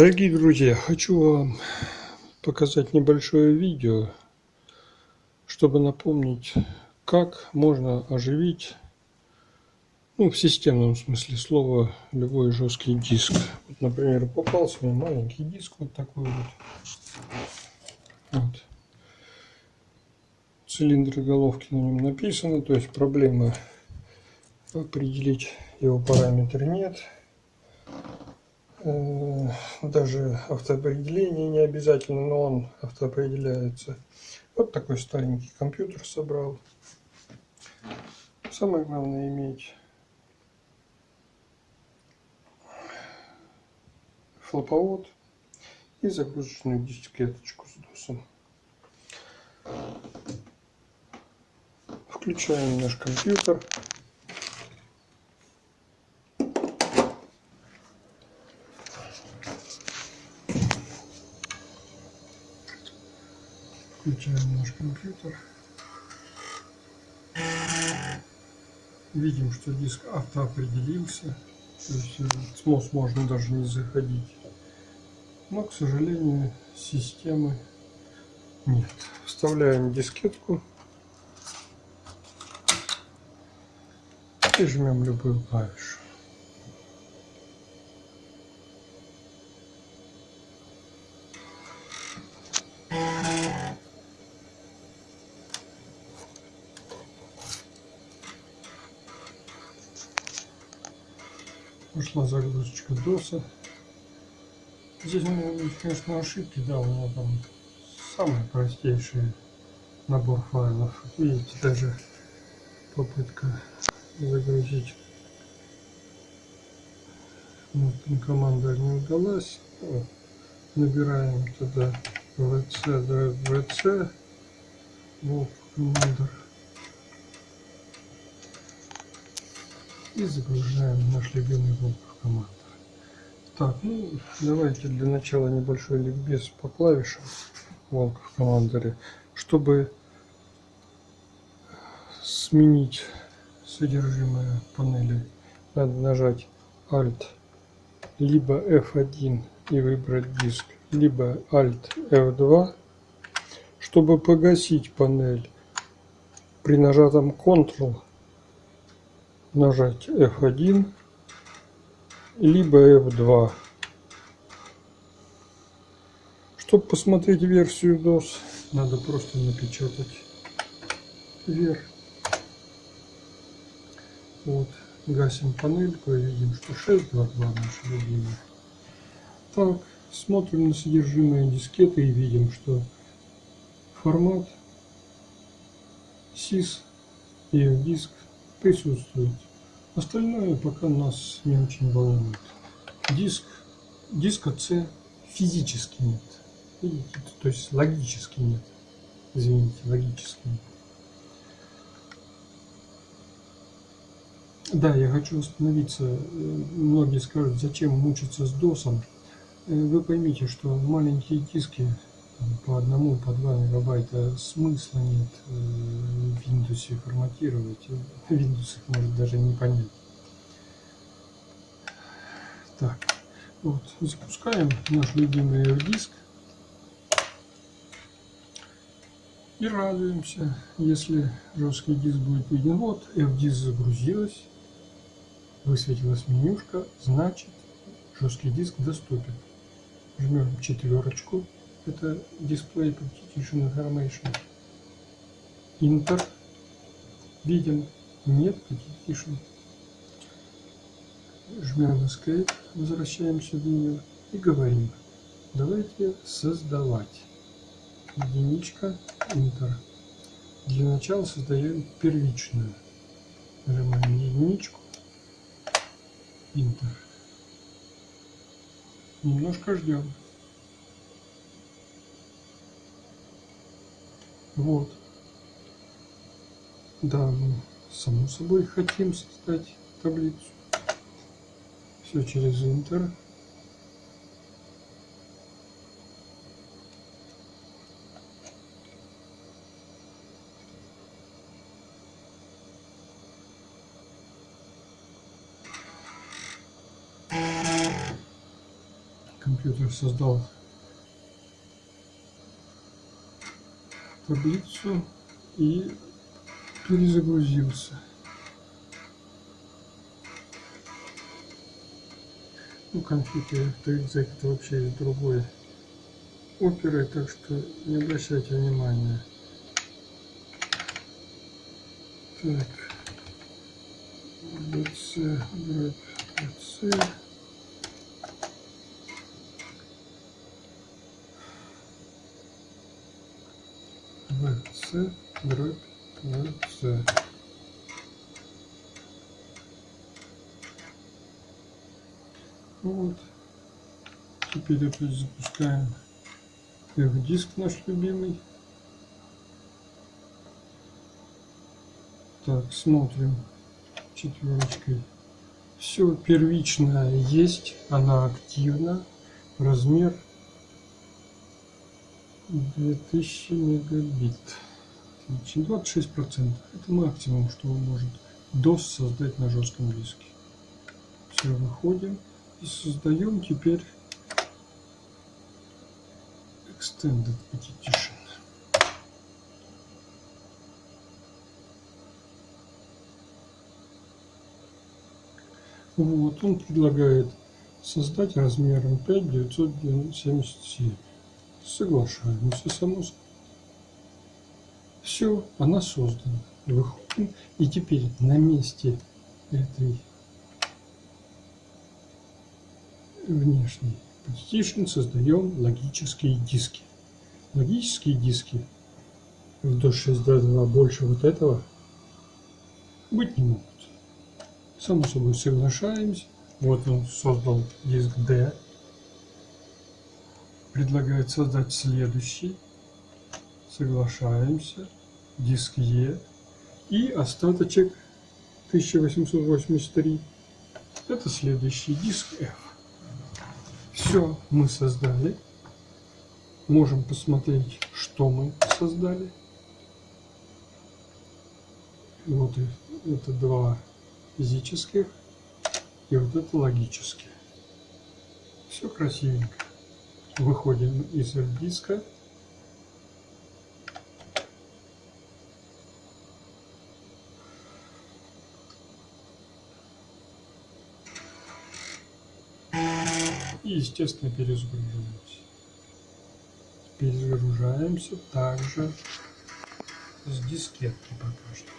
Дорогие друзья, хочу вам показать небольшое видео, чтобы напомнить, как можно оживить, ну, в системном смысле слова, любой жесткий диск. Вот, например, попался мне маленький диск вот такой вот. вот. Цилиндры головки на нем написаны, то есть проблемы определить его параметры нет. Э, даже автоопределение не обязательно, но он автоопределяется. Вот такой старенький компьютер собрал. Самое главное иметь флоповод и загрузочную дискеточку с досом. Включаем наш компьютер. Включаем наш компьютер. Видим, что диск автоопределился. То есть СМОС можно даже не заходить. Но, к сожалению, системы нет. Вставляем дискетку и жмем любую клавишу. Пошла загрузочка доса. Здесь могут быть, конечно, ошибки, да, у меня там самый простейший набор файлов. Видите, даже попытка загрузить вот, команда не удалась. Набираем туда vc vc wolf commander и загружаем наш любимый Волков командер. Так, ну давайте для начала небольшой ликбез по клавишам Волков командере, чтобы сменить содержимое панели, надо нажать Alt либо F1 и выбрать диск, либо Alt F2, чтобы погасить панель при нажатом Ctrl нажать F1 либо F2. Чтобы посмотреть версию DOS, надо просто напечатать вверх. Вот, гасим панельку и видим, что 6.2.2 наша любимая. Так, смотрим на содержимое дискеты и видим, что формат SIS и диск присутствует. Остальное пока нас не очень волнует. Диск, диска C физически нет. Видите, то есть логически нет. Извините, логически нет. Да, я хочу остановиться. Многие скажут, зачем мучиться с досом. Вы поймите, что маленькие диски по одному, по два мегабайта смысла нет э, в Windows форматировать. Windows их может даже не понять. Так, вот, запускаем наш любимый диск и радуемся, если жесткий диск будет виден. Вот, F-диск загрузилась, высветилась менюшка, значит жесткий диск доступен. Жмем четверочку это дисплей Partition Information. Enter. Видим, нет Partition. Жмем Escape, возвращаемся в меню и говорим, давайте создавать. Единичка, Enter. Для начала создаем первичную. Нажимаем единичку, Enter. Немножко ждем. Вот. Да, мы само собой хотим создать таблицу. Все через Интер. компьютер создал таблицу и перезагрузился. Ну, конфиг это вообще из другой оперы, так что не обращайте внимания. Так. BC, BC. BC, дробь BC. Вот. Теперь опять запускаем диск наш любимый. Так, смотрим четверочкой. Все первичное есть, она активна. Размер 2000 мегабит. Отлично, 26%. Это максимум, что может DOS создать на жестком диске. Все, выходим и создаем теперь Extended Petition. Вот, он предлагает создать размером 5977. Соглашаемся, само собой. Все, она создана. Выходим. И теперь на месте этой внешней partition создаем логические диски. Логические диски в DOS 6.2 больше вот этого быть не могут. Само собой соглашаемся. Вот он создал диск D. Предлагает создать следующий. Соглашаемся. Диск E. И остаточек 1883. Это следующий диск F. Все мы создали. Можем посмотреть, что мы создали. Вот это два физических и вот это логические. Все красивенько. Выходим из диска. И, естественно, перезагружаемся. Перезагружаемся также с дискетки пока что.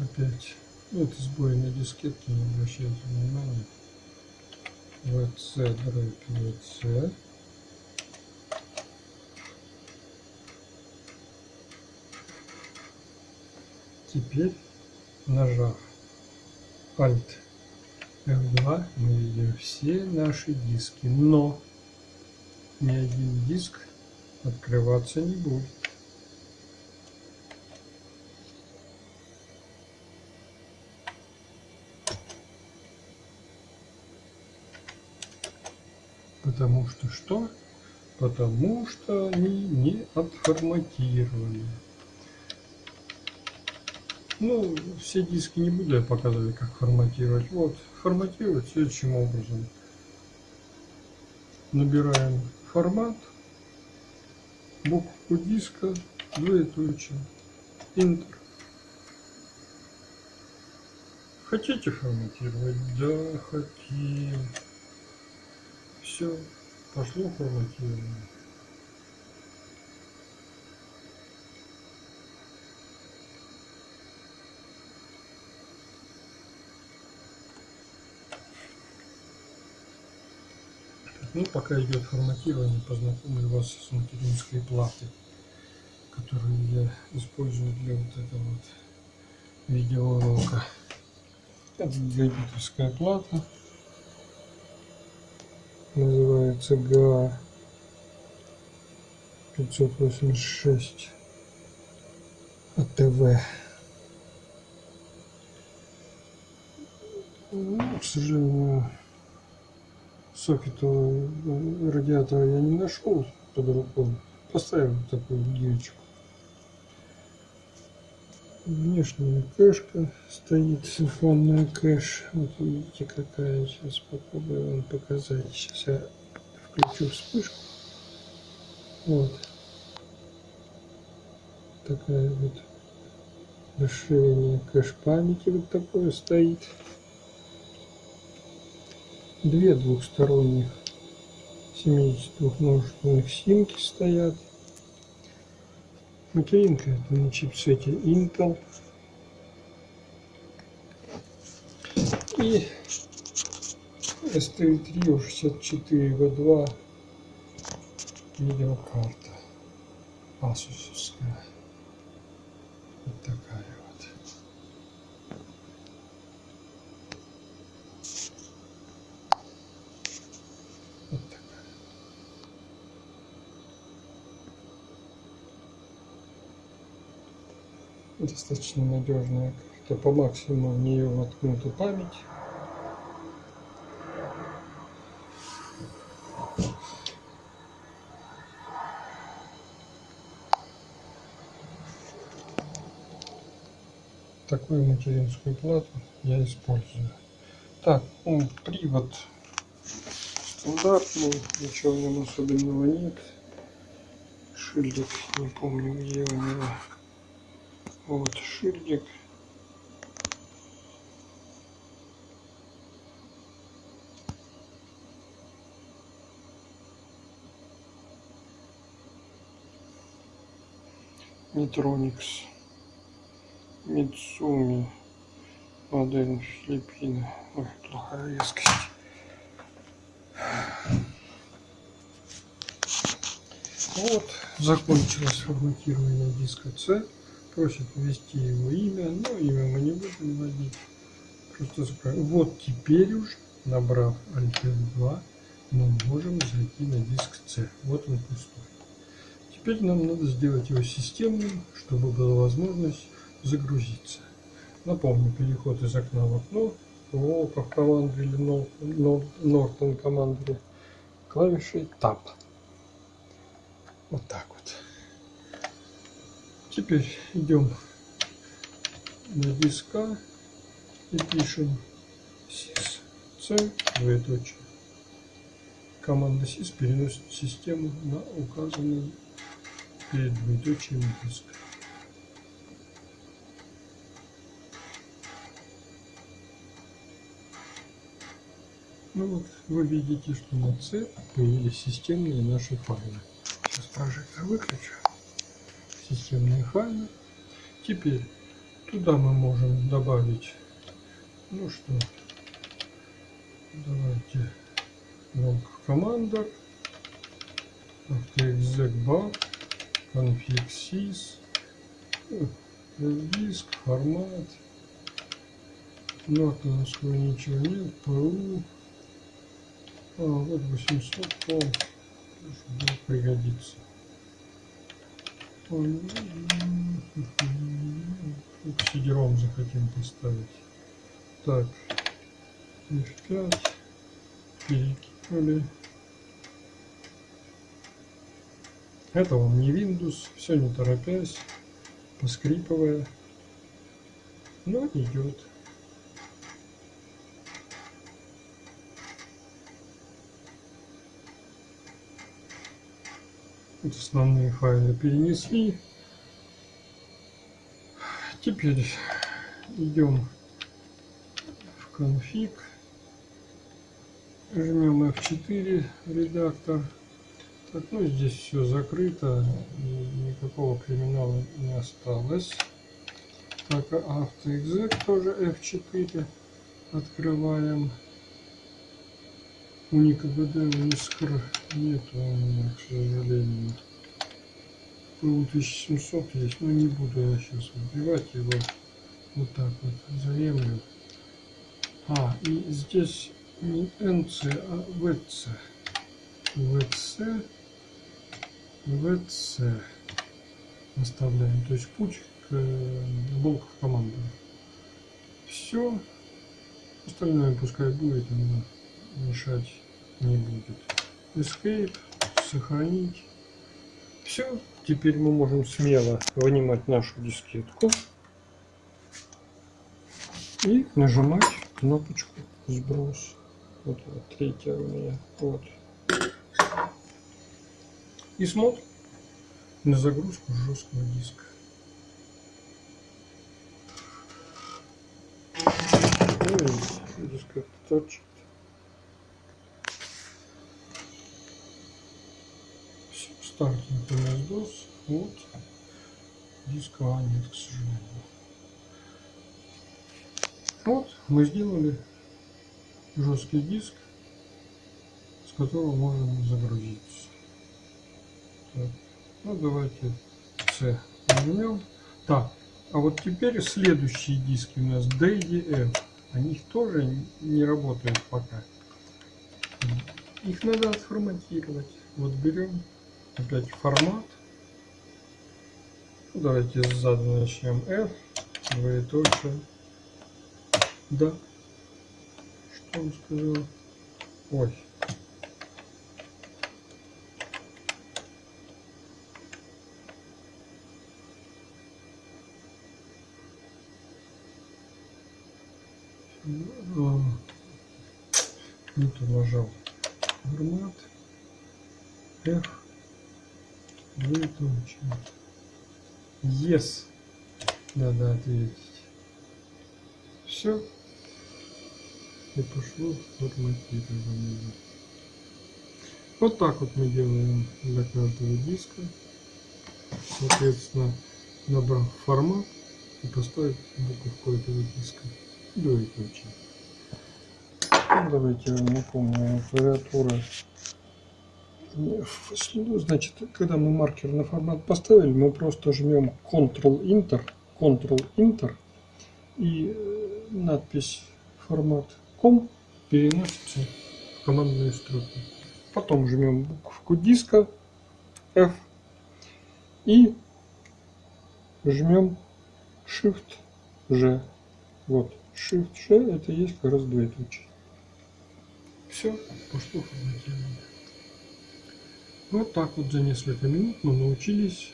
опять ну, это сбой на дискетке не обращайте внимания vc дробь vc теперь нажав Alt F2 мы видим все наши диски но ни один диск открываться не будет Потому что что? Потому что они не отформатированы. Ну, все диски не буду я показывать, как форматировать. Вот, форматировать следующим образом. Набираем формат, букву диска, двоеточие, Enter. Хотите форматировать? Да, хотим все пошло форматирование. Ну, пока идет форматирование, познакомлю вас с материнской платой, которую я использую для вот этого вот видеоурока. Это гигабитовская плата называется ГА 586 АТВ. Ну, к сожалению, сокета радиатора я не нашел под рукой. Поставил такую гиречку. Внешняя кэшка стоит, синхронная кэш. Вот видите какая. Сейчас попробую вам показать. Сейчас я включу вспышку. Вот. Такая вот расширение кэш памяти вот такое стоит. Две двухсторонних 72 множественных симки стоят. Материнка это на чипсете Intel. И STL3 64 V2 видеокарта Asusовская. Вот такая Достаточно надежная карта. По максимуму в нее воткнута память. такую материнскую плату я использую. Так, ну, привод стандартный, ничего в нем особенного нет. Шильдик, не помню где у него. Вот шильдик. Метроникс. Мицуми. Модель Филиппины. Ой, плохая резкость. Вот, закончилось форматирование диска C. Просит ввести его имя, но имя мы не будем вводить. Просто закроем. Вот теперь уже, набрав Alt F2, мы можем зайти на диск C. Вот он пустой. Теперь нам надо сделать его системным, чтобы была возможность загрузиться. Напомню, переход из окна в окно, в Волков команды или Norton команды клавишей Tab. Вот так вот. Теперь идем на диска и пишем sys c двоеточие. Команда sys переносит систему на указанный перед двоеточием диск. Ну вот, вы видите, что на C появились системные наши файлы. Сейчас прожектор выключу. Системные файлы. Теперь туда мы можем добавить, ну что, давайте Волк команда, AutoExec config sys, диск, формат, нортоновского ничего нет, PU, а, вот 800 пол будет пригодиться. Сидером захотим поставить. Так, F5 перекинули. Это вам не Windows, все не торопясь, поскрипывая, но идет. Вот основные файлы перенесли. Теперь идем в конфиг. Жмем F4 редактор. Так, ну здесь все закрыто, никакого криминала не осталось. Так, AutoExec тоже F4 открываем. Уника БД Искр нет к сожалению. ПУ 1700 есть, но не буду я сейчас вбивать его. Вот так вот заемлю. А, и здесь не НЦ, а ВЦ. ВЦ. ВЦ. Оставляем. То есть путь к блоку команды. Все. Остальное пускай будет, но мешать не будет. Escape, сохранить. Все, теперь мы можем смело вынимать нашу дискетку. и нажимать кнопочку сброс. Вот, вот третья у меня. Вот. И смотрим на загрузку жесткого диска. Ну, диск как точит. Все, стартинг MS-DOS. Вот. Диска А нет, к сожалению. Вот, мы сделали жесткий диск, с которого можно загрузиться. Так. Ну, давайте C нажмем. Так, а вот теперь следующие диски у нас D и F. Они тоже не работают пока. Их надо отформатировать. Вот берем опять формат. Ну, давайте сзади начнем F, двоеточие. Да. Что он сказал? Ой. Не то нажал. Формат. F. Двоеточие. Yes. Надо ответить. Все. И пошло форматирование. Вот так вот мы делаем для каждого диска. Соответственно, набрав формат и поставить буковку этого диска. Двоеточие. Ну, давайте я напомню, клавиатура. Значит, когда мы маркер на формат поставили, мы просто жмем Ctrl-Enter, Ctrl-Enter и надпись формат ком переносится в командную строку. Потом жмем буковку диска F и жмем Shift G. Вот, Shift G это есть как раз двоеточие. Все, пошло форматирование. Вот так вот за несколько минут мы научились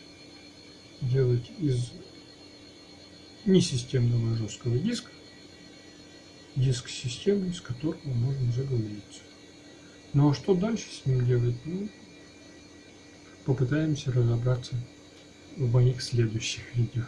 делать из несистемного жесткого диска диск системы, с которого можно загрузиться. Ну а что дальше с ним делать? Ну, попытаемся разобраться в моих следующих видео.